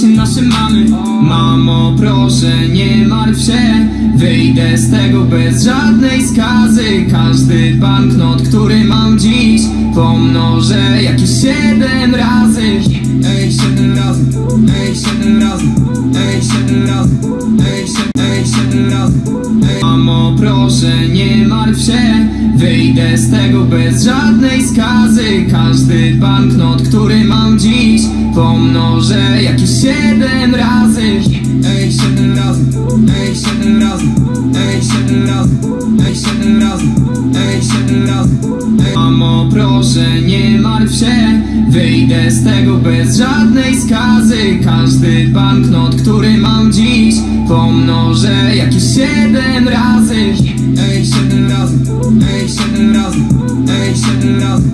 się nasze mamy. Mamo proszę nie martw się Wyjdę z tego bez żadnej skazy. Każdy banknot, który mam dziś Pomnożę jakieś siedem razy. Ej, siedem razy Ej, siedem razy Ej, siedem razy Ej, siedem, ej, siedem razy. Ej. Mamo proszę nie martw się Wyjdę z tego bez żadnej skazy. Każdy banknot, który mam Pomnożę jakieś siedem razy Ej, siedem razy Ej, siedem razy Ej, siedem razy Ej, siedem razy Ej, siedem razy Ej. Mamo proszę nie martw się Wyjdę z tego bez żadnej skazy Każdy banknot, który mam dziś Pomnożę jakieś siedem razy Ej, siedem razy Ej, siedem razy Ej, siedem razy